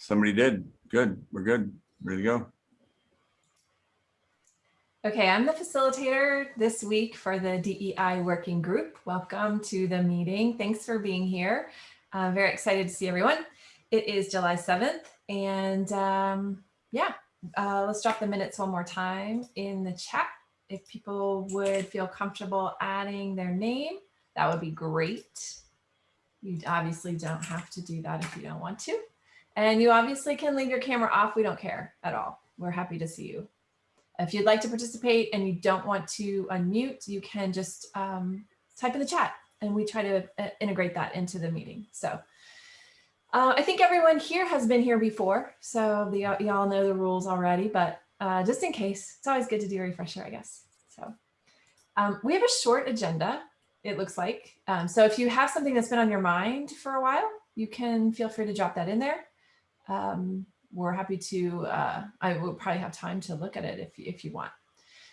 Somebody did. Good. We're good. Ready to go. Okay, I'm the facilitator this week for the DEI working group. Welcome to the meeting. Thanks for being here. Uh, very excited to see everyone. It is July 7th and um, yeah, uh, let's drop the minutes one more time in the chat. If people would feel comfortable adding their name, that would be great. You obviously don't have to do that if you don't want to. And you obviously can leave your camera off. We don't care at all. We're happy to see you. If you'd like to participate and you don't want to unmute, you can just um, type in the chat and we try to uh, integrate that into the meeting. So uh, I think everyone here has been here before, so y'all know the rules already, but uh, just in case, it's always good to do a refresher, I guess. So um, we have a short agenda, it looks like. Um, so if you have something that's been on your mind for a while, you can feel free to drop that in there. Um, we're happy to, uh, I will probably have time to look at it if, if you want.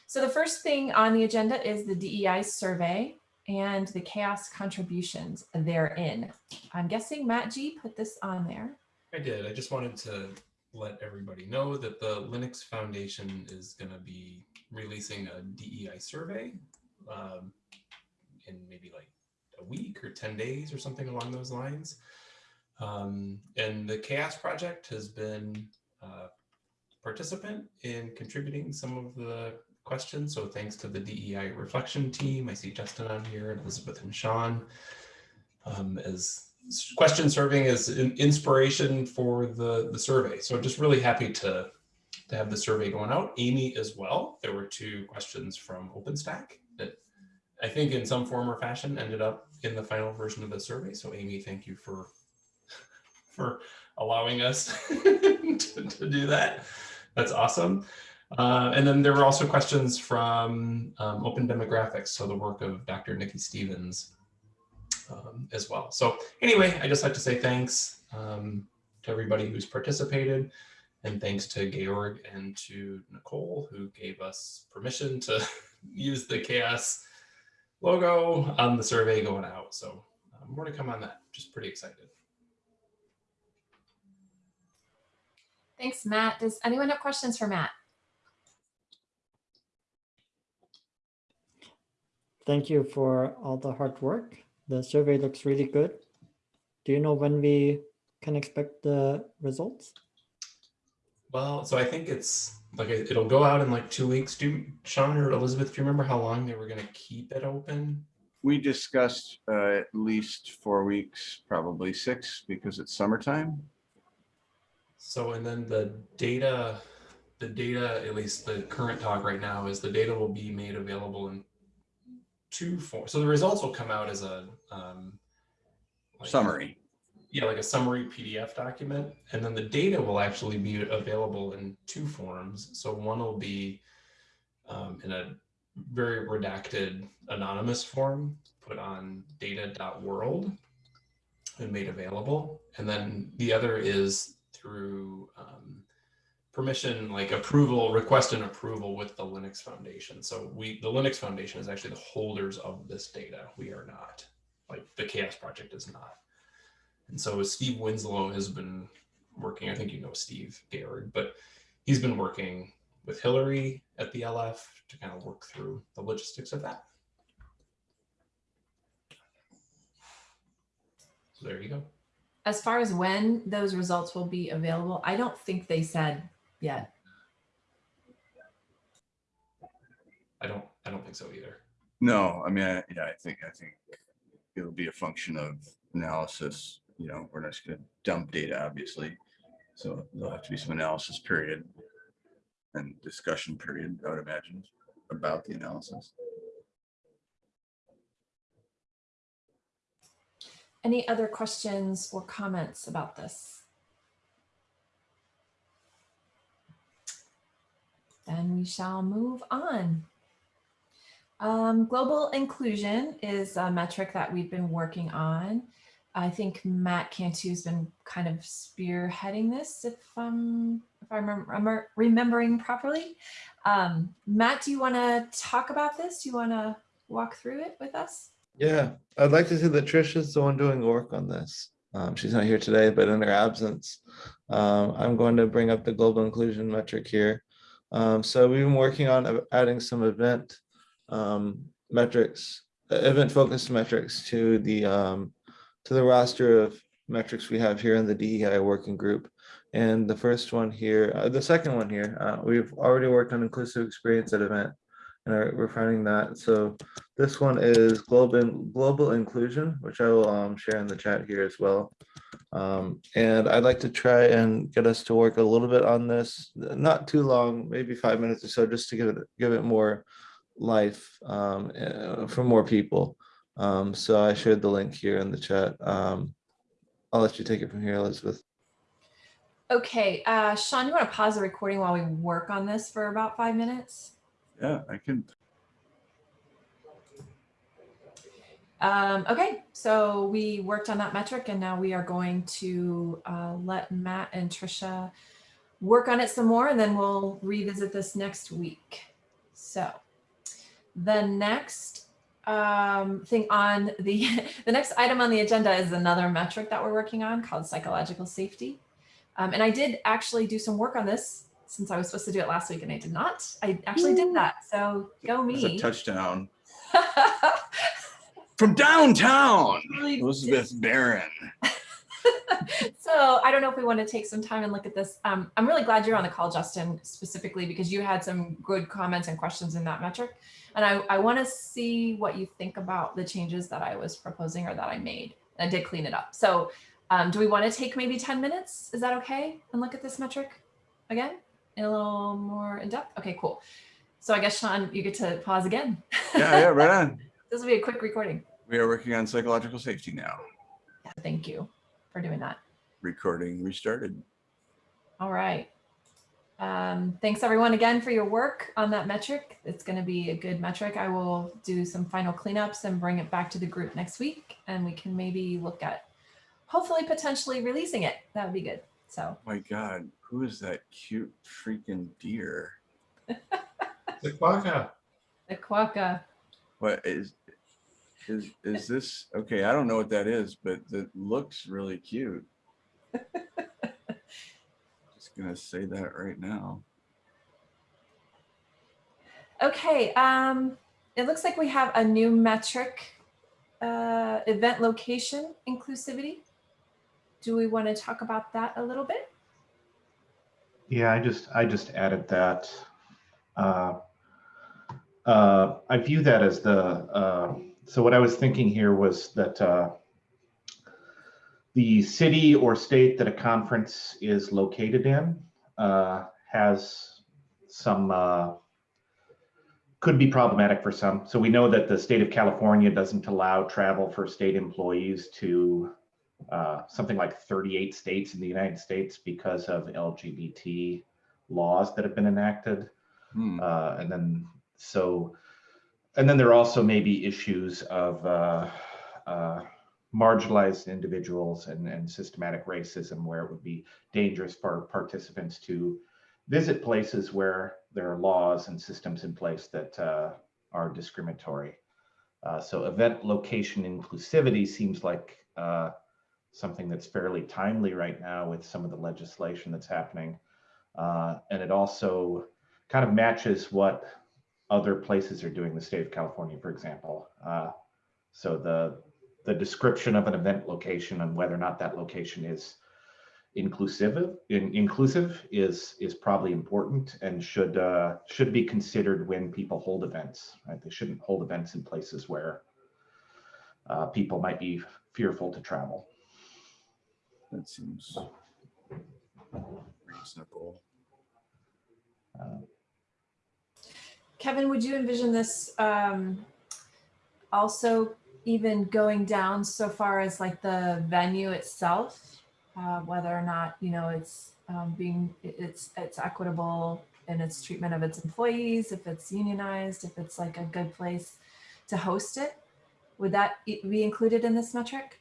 So the first thing on the agenda is the DEI survey and the CHAOSS contributions therein. I'm guessing Matt G put this on there. I did. I just wanted to let everybody know that the Linux Foundation is going to be releasing a DEI survey um, in maybe like a week or 10 days or something along those lines. Um, and the CHAOSS project has been a participant in contributing some of the questions. So thanks to the DEI reflection team. I see Justin on here and Elizabeth and Sean um, as question serving as an inspiration for the, the survey. So I'm just really happy to, to have the survey going out. Amy as well. There were two questions from OpenStack that I think in some form or fashion ended up in the final version of the survey. So Amy, thank you for for allowing us to, to, do that. That's awesome. Uh, and then there were also questions from um, Open Demographics, so the work of Dr. Nikki Stevens um, as well. So anyway, I just like to say thanks um, to everybody who's participated and thanks to Georg and to Nicole who gave us permission to use the CHAOSS logo on the survey going out. So um, more to come on that, just pretty excited. Thanks, Matt. Does anyone have questions for Matt? Thank you for all the hard work. The survey looks really good. Do you know when we can expect the results? Well, so I think it's like it'll go out in like two weeks. Do Sean or Elizabeth, do you remember how long they were going to keep it open? We discussed uh, at least four weeks, probably six, because it's summertime. So, and then the data, the data, at least the current talk right now is the data will be made available in two forms. So the results will come out as a um, like, summary. Yeah, like a summary PDF document. And then the data will actually be available in two forms. So one will be um, in a very redacted anonymous form put on data.world and made available. And then the other is through um, permission, like approval, request and approval with the Linux Foundation. So we, the Linux Foundation is actually the holders of this data. We are not, like the CHAOSS project is not. And so Steve Winslow has been working, I think you know Steve Georg, but he's been working with Hillary at the LF to kind of work through the logistics of that. So there you go as far as when those results will be available, I don't think they said yet. I don't, I don't think so either. No, I mean, I, yeah, I think, I think it'll be a function of analysis. You know, we're not just going to dump data, obviously. So there'll have to be some analysis period and discussion period, I would imagine, about the analysis. Any other questions or comments about this? Then we shall move on. Um, global inclusion is a metric that we've been working on. I think Matt Cantu has been kind of spearheading this, if, um, if I'm remembering properly. Um, Matt, do you want to talk about this? Do you want to walk through it with us? Yeah, I'd like to see that Trish is the one doing work on this. Um, she's not here today, but in her absence, um, I'm going to bring up the global inclusion metric here. Um, so we've been working on adding some event um, metrics, event focused metrics to the um, to the roster of metrics we have here in the DEI working group. And the first one here, uh, the second one here, uh, we've already worked on inclusive experience at event and are refining that. So this one is global global inclusion, which I will um, share in the chat here as well. Um, and I'd like to try and get us to work a little bit on this, not too long, maybe five minutes or so, just to give it give it more life um, uh, for more people. Um, so I shared the link here in the chat. Um, I'll let you take it from here, Elizabeth. Okay, uh, Sean, you want to pause the recording while we work on this for about five minutes? Yeah, I can. Um, okay, so we worked on that metric and now we are going to uh, let Matt and Trisha work on it some more and then we'll revisit this next week. So the next um, thing on the, the next item on the agenda is another metric that we're working on called psychological safety. Um, and I did actually do some work on this since I was supposed to do it last week and I did not. I actually did that. So go It's a me. touchdown from downtown. Really Elizabeth Barron. so I don't know if we want to take some time and look at this. Um, I'm really glad you're on the call, Justin, specifically because you had some good comments and questions in that metric. And I, I want to see what you think about the changes that I was proposing or that I made. I did clean it up. So um, do we want to take maybe 10 minutes? Is that okay? And look at this metric again in a little more in depth? Okay, cool. So I guess, Sean, you get to pause again. Yeah, yeah, right on. this will be a quick recording. We are working on psychological safety now. Yeah, Thank you for doing that. Recording restarted. All right. Um, thanks everyone again for your work on that metric. It's going to be a good metric. I will do some final cleanups and bring it back to the group next week and we can maybe look at hopefully potentially releasing it. That would be good. So My God, who is that cute freaking deer? The quokka. the quokka. What is, is, is this, okay, I don't know what that is, but it looks really cute. Just gonna say that right now. Okay. Um, it looks like we have a new metric, uh, event location inclusivity. Do we want to talk about that a little bit? Yeah, I just, I just added that. Uh, uh, I view that as the, uh, so what I was thinking here was that uh, the city or state that a conference is located in uh, has some, uh, could be problematic for some. So we know that the state of California doesn't allow travel for state employees to uh, something like 38 states in the United States because of LGBT laws that have been enacted. Hmm, Uh, and then so, and then there are also may be issues of uh, uh, marginalized individuals and, and systematic racism where it would be dangerous for participants to visit places where there are laws and systems in place that uh, are discriminatory. Uh, so event location inclusivity seems like uh, something that's fairly timely right now with some of the legislation that's happening. Uh, and it also kind of matches what other places are doing, the state of California, for example. Uh, so the, the description of an event location and whether or not that location is inclusive, in, inclusive is, is probably important and should, uh, should be considered when people hold events, right? They shouldn't hold events in places where uh, people might be fearful to travel. That seems reasonable. Uh, Kevin, would you envision this um, also even going down so far as like the venue itself, uh, whether or not you know it's um, being it's it's equitable in its treatment of its employees, if it's unionized, if it's like a good place to host it, would that be included in this metric?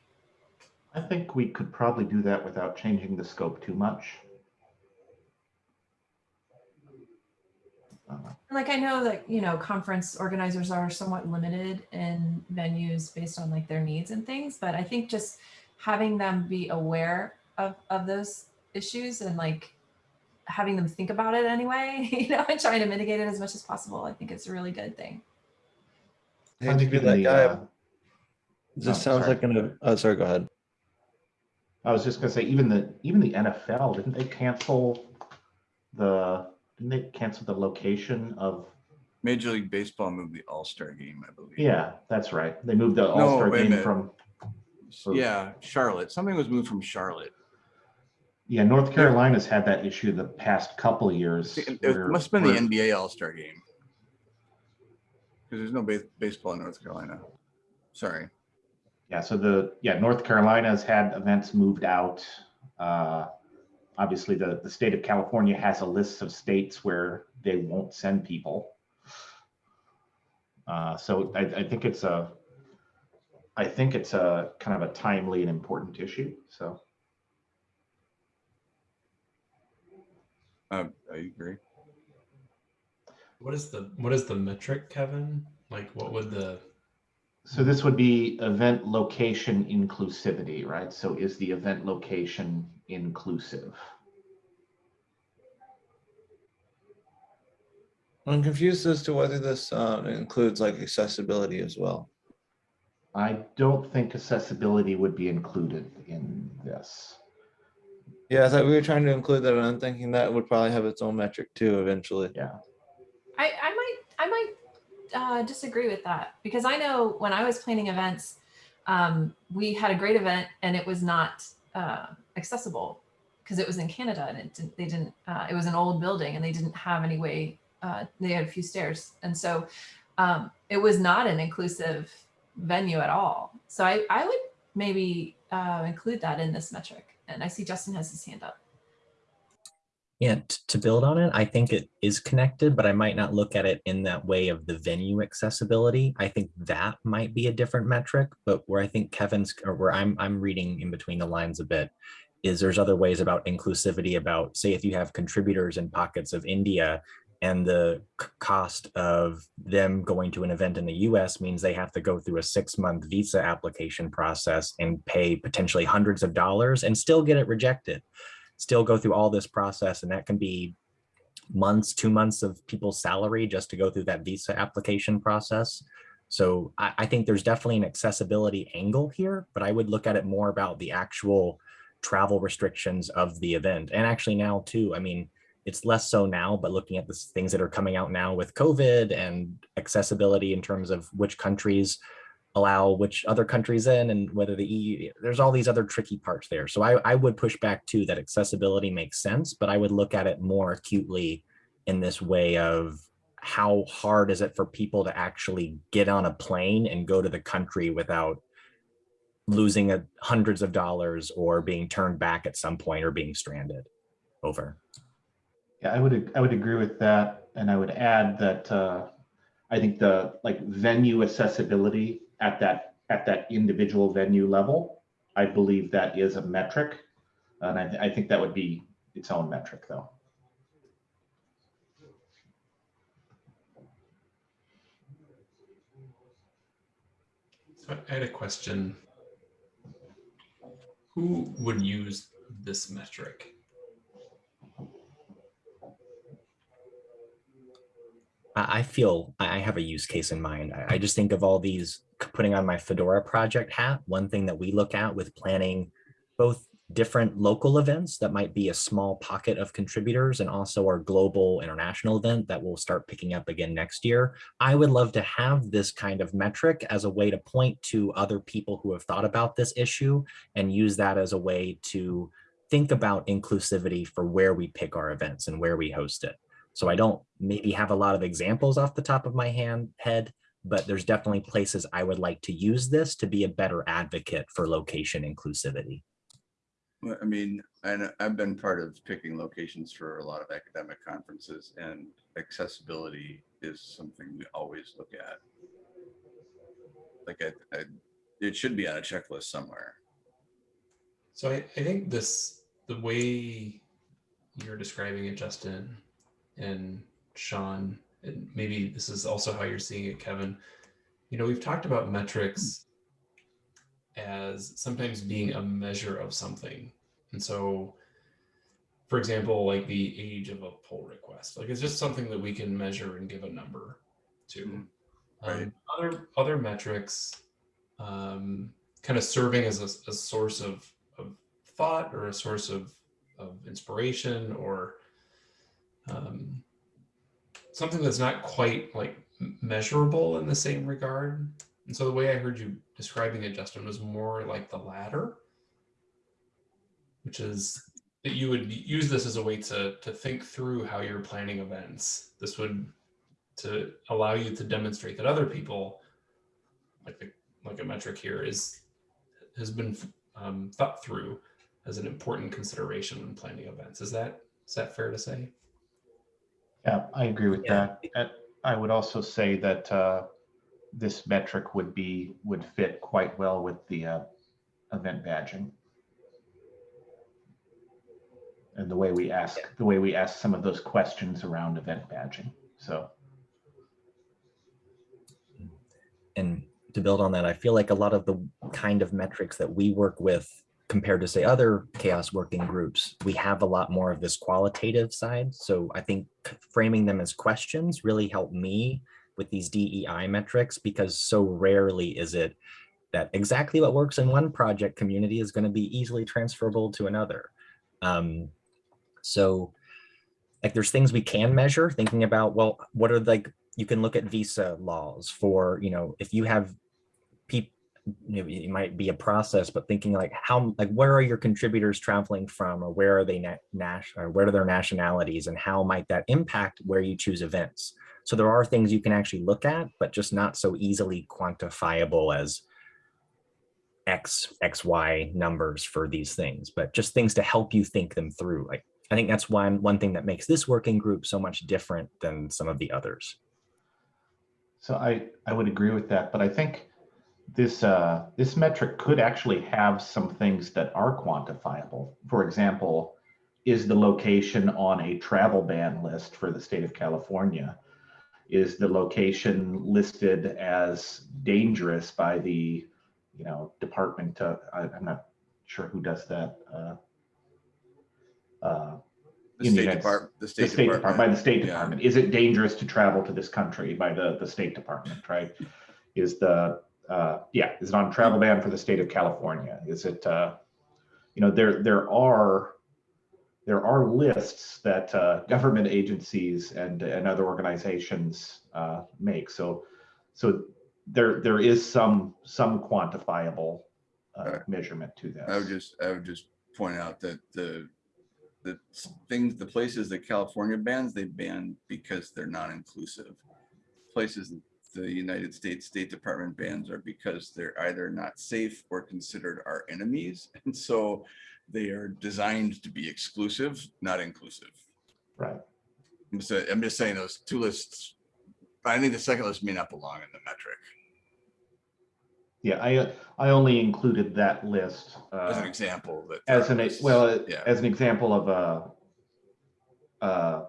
I think we could probably do that without changing the scope too much. Uh, Like I know that, you know, conference organizers are somewhat limited in venues based on like their needs and things, but I think just having them be aware of, of those issues and like having them think about it anyway, you know, and trying to mitigate it as much as possible, I think it's a really good thing. I I hate to be that guy. uh, This oh, sounds sorry. like an, oh, sorry, go ahead. I was just gonna say, even the, even the NFL, didn't they cancel the, didn't they cancel the location of, Major League Baseball moved the All-Star game, I believe. yeah, that's right. They moved the All-Star wait a game from, Yeah, Charlotte. Something was moved from Charlotte. yeah, North Carolina's had that issue the past couple of years. It where- must have been the NBA All-Star game. Because there's no base- baseball in North Carolina. Sorry. Yeah, so the, yeah, North Carolina's had events moved out. Uh, Obviously, the, the state of California has a list of states where they won't send people. Uh, So I, I think it's a, I think it's a kind of a timely and important issue, so. Uh, I agree. What is the what is the metric, Kevin? Like what would the So this would be event location inclusivity, right? So is the event location inclusive? I'm confused as to whether this um, includes like accessibility as well. I don't think accessibility would be included in this. Yeah, I thought we were trying to include that, and I'm thinking that would probably have its own metric too eventually. Yeah. I, I might I might uh, disagree with that because I know when I was planning events, um, we had a great event and it was not uh, accessible because it was in Canada and it didn't, they didn't uh, it was an old building and they didn't have any way uh, they had a few stairs and so um, it was not an inclusive venue at all. So I I would maybe uh, include that in this metric. And I see Justin has his hand up. Yeah, to build on it, I think it is connected, but I might not look at it in that way of the venue accessibility. I think that might be a different metric, but where I think Kevin's or where I'm I'm reading in between the lines a bit is there's other ways about inclusivity about say if you have contributors in pockets of India and the cost of them going to an event in the US means they have to go through a 6-month visa application process and pay potentially hundreds of dollars and still get it rejected still go through all this process and that can be months two months of people's salary just to go through that visa application process. So I, I think there's definitely an accessibility angle here but i would look at it more about the actual travel restrictions of the event. And actually now too i mean it's less so now but looking at the things that are coming out now with covid and accessibility in terms of which countries allow which other countries in and whether the EU, there's all these other tricky parts there. So I, I would push back too that accessibility makes sense, but I would look at it more acutely in this way of how hard is it for people to actually get on a plane and go to the country without losing a, hundreds of dollars or being turned back at some point or being stranded over. Yeah, I would, I would agree with that. And I would add that uh, I think the like venue accessibility at that, at that individual venue level, I believe that is a metric. And I, I think that would be its own metric though. so I had a question. Who would use this metric? I I feel I I have a use case in mind. I I just think of all these c- putting on my Fedora project hat. One thing that we look at with planning both different local events that might be a small pocket of contributors and also our global international event that will start picking up again next year. I would love to have this kind of metric as a way to point to other people who have thought about this issue and use that as a way to think about inclusivity for where we pick our events and where we host it. So I don't maybe have a lot of examples off the top of my hand head, but there's definitely places I would like to use this to be a better advocate for location inclusivity. Well, I mean, I I've been part of picking locations for a lot of academic conferences and accessibility is something we always look at. Like I, I, it should be on a checklist somewhere. So I, I think this, the way you're describing it, Justin and Sean, and maybe this is also how you're seeing it, Kevin. You know, we've talked about metrics as sometimes being a measure of something. And so, for example, like the age of a pull request, like it's just something that we can measure and give a number to. Mhm. Um, other other metrics, um, kind of serving as a, a source of, of thought or a source of, of inspiration or um, something that's not quite like measurable in the same regard. And so the way I heard you describing it, Justin, was more like the latter, which is that you would use this as a way to to think through how you're planning events. This would to allow you to demonstrate that other people, like the like a metric here, is has been um, thought through as an important consideration when planning events. Is that is that fair to say? Yeah, I agree with Yeah. that. And I would also say that uh, this metric would be, would fit quite well with the uh, event badging. And the way we ask, the way we ask some of those questions around event badging. So, and to build on that, I feel like a lot of the kind of metrics that we work with compared to say other CHAOSS working groups, we have a lot more of this qualitative side. So I think framing them as questions really helped me with these DEI metrics because so rarely is it that exactly what works in one project community is going to be easily transferable to another. Um, so like there's things we can measure thinking about, well, what are like, you can look at visa laws for, you know, if you have you know, it might be a process, but thinking like how, like, where are your contributors traveling from or where are they na national or where are their nationalities and how might that impact where you choose events? So there are things you can actually look at, but just not so easily quantifiable as X, X, Y numbers for these things, but just things to help you think them through. Like, I think that's one, one thing that makes this working group so much different than some of the others. so I, I would agree with that, but I think this, uh, this metric could actually have some things that are quantifiable. For example, is the location on a travel ban list for the state of California? Is the location listed as dangerous by the, you know, department? I, I'm not sure who does that. Uh, uh, The State United- Department, the the State State Department, by the State Yeah. Department. Is it dangerous to travel to this country by the, the State Department, right? Is the, uh, yeah, is it on travel ban for the state of California? Is it, uh, you know, there, there are, there are lists that, uh, government agencies and, and other organizations, uh, make. So, so there, there is some, some quantifiable, uh, Alright. measurement to this. I would just, I would just point out that the, the things, the places that California bans, they ban because they're not inclusive. Places that the United States State Department bans are because they're either not safe or considered our enemies. And so they are designed to be exclusive, not inclusive. Right. I'm just, I'm just saying those two lists, I think the second list may not belong in the metric Yeah, I, I only included that list. as an uh, example that. as an, therapists- well, Yeah. as an example of a, uh,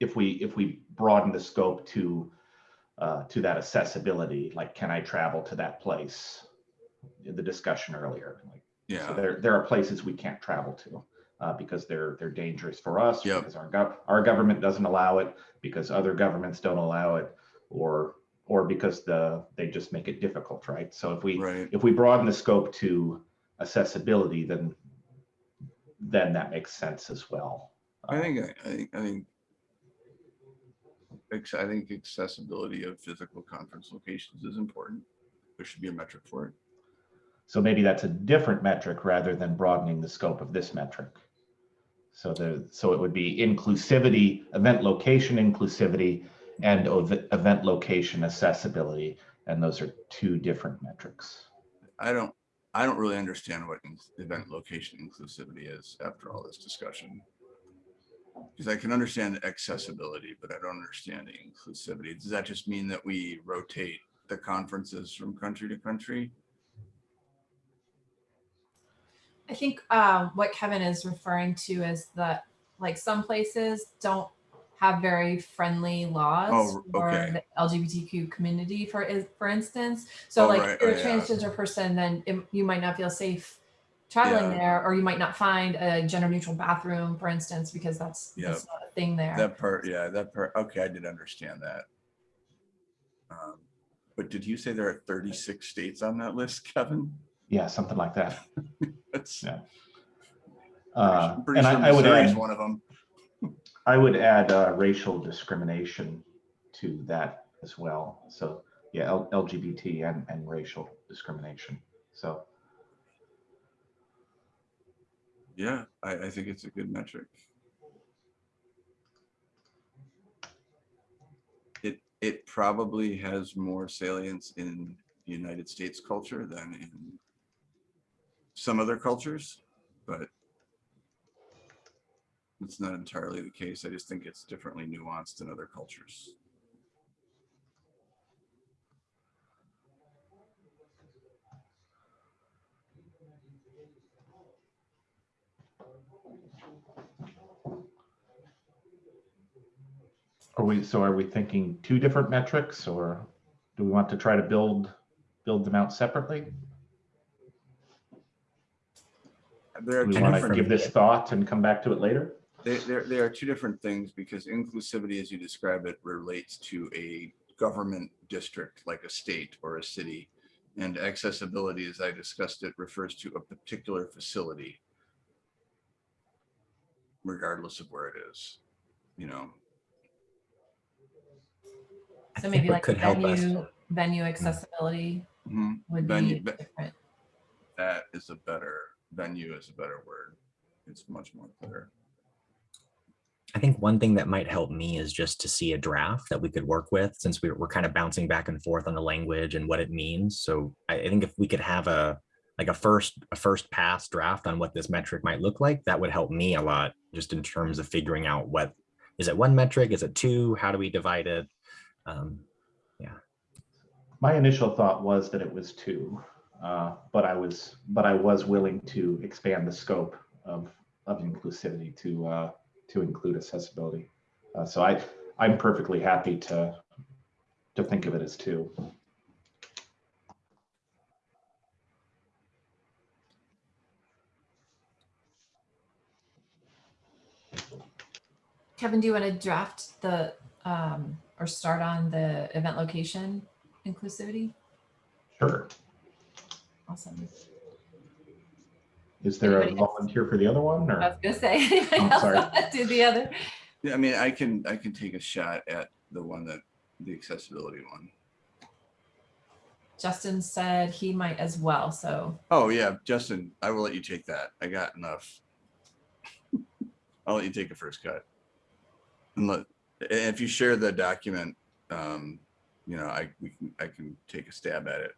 if we, if we broaden the scope to, uh, to that accessibility, like, can I travel to that place? The discussion earlier, like, so Yeah, there, there are places we can't travel to, uh, because they're, they're dangerous for us. Yep. Because our gov, our government doesn't allow it, because other governments don't allow it, or, or because the, they just make it difficult, right? So if we, right. if we broaden the scope to accessibility, then then that makes sense as well. I think, I think, I think. I think accessibility of physical conference locations is important. There should be a metric for it. So maybe that's a different metric rather than broadening the scope of this metric. So the, so it would be inclusivity, event location inclusivity, and event location accessibility. And those are two different metrics. I don't, I don't really understand what event location inclusivity is after all this discussion. Because I can understand accessibility, but I don't understand the inclusivity. Does that just mean that we rotate the conferences from country to country? I think um, what Kevin is referring to is that like some places don't have very friendly laws Oh, for the LGBTQ community, for for instance. So Oh, like right. if you're Oh, a yeah. transgender person, then it, you might not feel safe traveling Yeah. there, or you might not find a gender neutral bathroom, for instance, because that's, that's not a thing there. That part, yeah, that part, okay, I did understand that. Um, But did you say there are thirty-six states on that list, Kevin? Yeah, something like that. That's. Yeah. Uh, And sure I I would add, one of them. I would add uh, racial discrimination to that as well. So, yeah, L- LGBT and, and racial discrimination. So, Yeah, I, I think it's a good metric. It, it probably has more salience in United States culture than in some other cultures, but it's not entirely the case. I just think it's differently nuanced in other cultures. Are we, so are we thinking two different metrics or do we want to try to build, build them out separately? There are Do we two want to different- give this thought and come back to it later? They, there, there are two different things because inclusivity, as you describe it, relates to a government district like a state or a city. And accessibility, as I discussed it, refers to a particular facility. Regardless of where it is, you know, So maybe like could help us. venue, venue accessibility Mhm. would Venue- be different. that is a better, venue is a better word. It's much more clear. I think one thing that might help me is just to see a draft that we could work with since we're, we're kind of bouncing back and forth on the language and what it means. So I, I think if we could have a like a first a first pass draft on what this metric might look like, that would help me a lot just in terms of figuring out what is it one metric? Is it two? How do we divide it? Um, My initial thought was that it was two, uh, but I was, but I was willing to expand the scope of, of inclusivity to, uh, to include accessibility. Uh, So I, I'm perfectly happy to, to think of it as two. Kevin, do you want to draft the, um, or start on the event location inclusivity? Sure. Awesome. Is there a Anybody else? volunteer for the other one Or? I was gonna say, anybody Oh, else sorry. want to do the other? Yeah, I mean, I can, I can take a shot at the one that, the accessibility one. Justin said he might as well, so Oh, yeah, Justin, I will let you take that. I got enough. I'll let you take a first cut. And let, and if you share the document, um, you know, I, we can, I can take a stab at it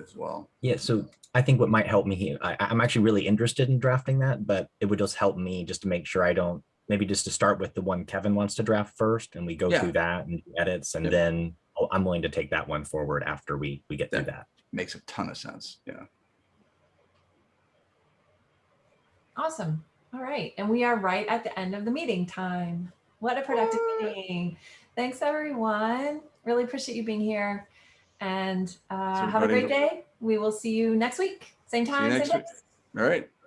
as well. yeah, so I think what might help me here, I, I'm actually really interested in drafting that, but it would just help me just to make sure I don't, maybe just to start with the one Kevin wants to draft first and we go Yeah. through that and edits and Yep. then I'll- I'm willing to take that one forward after we, we get through that. Makes a ton of sense. Yeah. awesome. All right, and we are right at the end of the meeting time. What a productive meeting. Thanks, everyone. Really appreciate you being here. And uh, have a great day. We will see you next week. Same time, same place. All right.